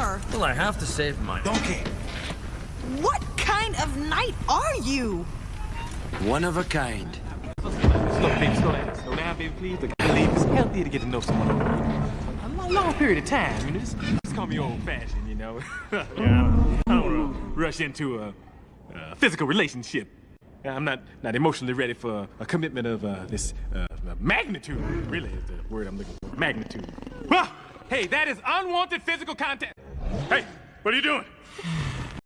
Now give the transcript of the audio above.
are. Well, I have to save my... Don't. What kind of knight are you? One of a kind. Slow, baby, slow down. Slow down, baby, please. Look, I believe it's healthy to get to know someone over a long, long period of time. You know, just, just call me old-fashioned, you know. yeah, I don't, I don't want to rush into a, a physical relationship. I'm not, not emotionally ready for a commitment of uh, this uh, magnitude, really is the word I'm looking for. Magnitude. Well, hey, that is unwanted physical contact. Hey, what are you doing?